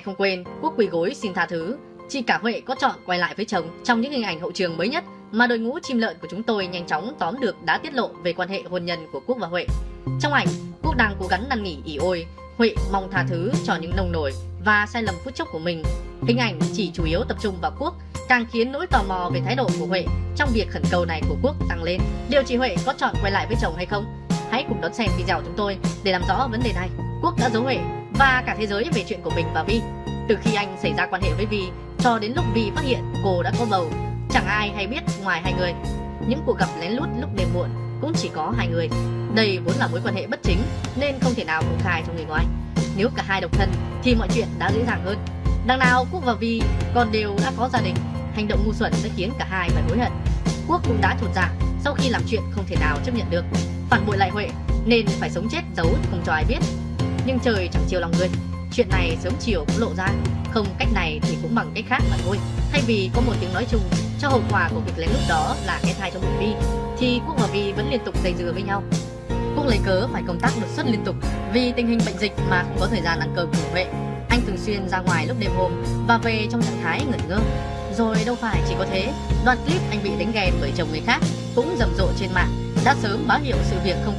Không quên, Quốc quỳ gối xin tha thứ. Chị cả Huệ có chọn quay lại với chồng trong những hình ảnh hậu trường mới nhất mà đội ngũ chim lợn của chúng tôi nhanh chóng tóm được đã tiết lộ về quan hệ hôn nhân của Quốc và Huệ. Trong ảnh, Quốc đang cố gắng năn nỉ ỉ ôi, Huệ mong tha thứ cho những nông nổi và sai lầm phút chốc của mình. Hình ảnh chỉ chủ yếu tập trung vào Quốc, càng khiến nỗi tò mò về thái độ của Huệ trong việc khẩn cầu này của Quốc tăng lên. Điều chị Huệ có chọn quay lại với chồng hay không? Hãy cùng đón xem video chúng tôi để làm rõ vấn đề này. Quốc đã giấu Huệ và cả thế giới về chuyện của mình và Vi. Từ khi anh xảy ra quan hệ với Vi cho đến lúc Vi phát hiện cô đã có bầu, chẳng ai hay biết ngoài hai người. Những cuộc gặp lén lút lúc đêm muộn cũng chỉ có hai người. Đây vốn là mối quan hệ bất chính nên không thể nào công khai cho người ngoài. Nếu cả hai độc thân thì mọi chuyện đã dễ dàng hơn. Đằng nào Quốc và Vi còn đều đã có gia đình. Hành động ngu xuẩn đã khiến cả hai phải hối hận. Quốc cũng đã trột dạ sau khi làm chuyện không thể nào chấp nhận được. Phản bội lại Huệ nên phải sống chết giấu không cho ai biết. Nhưng trời chẳng chiều lòng người. Chuyện này sớm chiều cũng lộ ra. Không cách này thì cũng bằng cách khác mà thôi. Thay vì có một tiếng nói chung cho hậu quả của việc lén lút đó là cái thai trong bụng Vi, thì Quốc và Vi vẫn liên tục dây dừa với nhau. Quốc lấy cớ phải công tác đột xuất liên tục vì tình hình bệnh dịch mà không có thời gian ăn cơm cùng Huệ. Anh thường xuyên ra ngoài lúc đêm hôm và về trong trạng thái ngẩn ngơ. Rồi đâu phải chỉ có thế, đoạn clip anh bị đánh ghen bởi chồng người khác cũng rầm rộ trên mạng đã sớm báo hiệu sự việc không